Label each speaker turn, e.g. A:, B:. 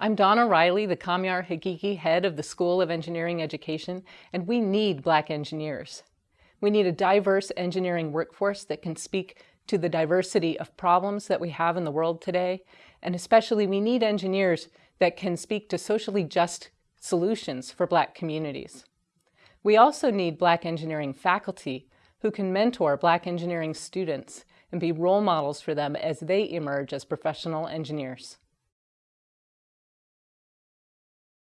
A: I'm Donna Riley, the Kamyar Haghighi head of the School of Engineering Education, and we need Black engineers. We need a diverse engineering workforce that can speak to the diversity of problems that we have in the world today, and especially we need engineers that can speak to socially just solutions for Black communities. We also need Black engineering faculty who can mentor Black engineering students and be role models for them as they emerge as professional engineers.